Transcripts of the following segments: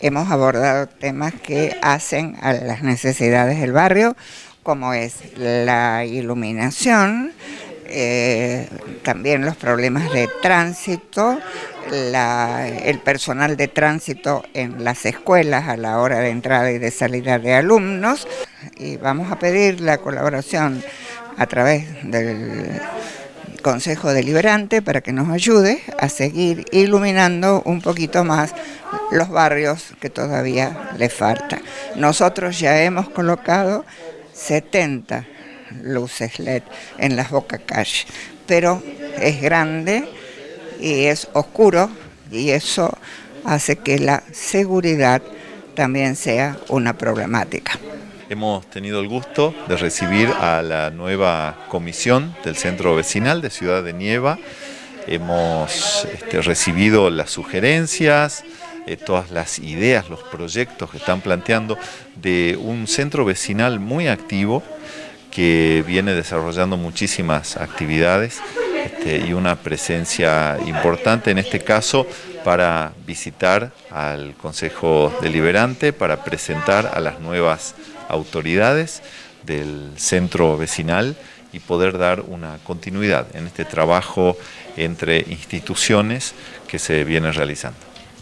hemos abordado temas que hacen a las necesidades del barrio, como es la iluminación, eh, también los problemas de tránsito, el personal de tránsito en las escuelas a la hora de entrada y de salida de alumnos. Y vamos a pedir la colaboración a través del Consejo Deliberante para que nos ayude a seguir iluminando un poquito más los barrios que todavía le falta. Nosotros ya hemos colocado 70 luces LED en las Boca Calle, pero es grande y es oscuro y eso hace que la seguridad también sea una problemática. Hemos tenido el gusto de recibir a la nueva comisión del Centro Vecinal de Ciudad de Nieva. Hemos este, recibido las sugerencias, eh, todas las ideas, los proyectos que están planteando de un centro vecinal muy activo que viene desarrollando muchísimas actividades este, y una presencia importante en este caso para visitar al Consejo Deliberante, para presentar a las nuevas autoridades del centro vecinal y poder dar una continuidad en este trabajo entre instituciones que se viene realizando.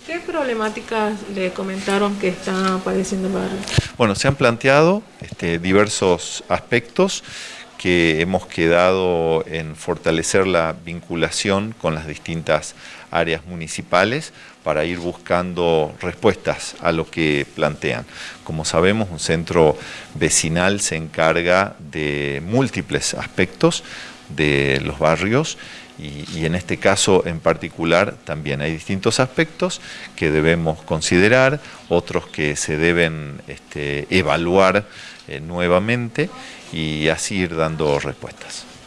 ¿Qué problemáticas le comentaron que está padeciendo el barrio? Bueno, se han planteado este, diversos aspectos que hemos quedado en fortalecer la vinculación con las distintas áreas municipales para ir buscando respuestas a lo que plantean. Como sabemos, un centro vecinal se encarga de múltiples aspectos de los barrios y, en este caso en particular también hay distintos aspectos que debemos considerar, otros que se deben este, evaluar eh, nuevamente y así ir dando respuestas.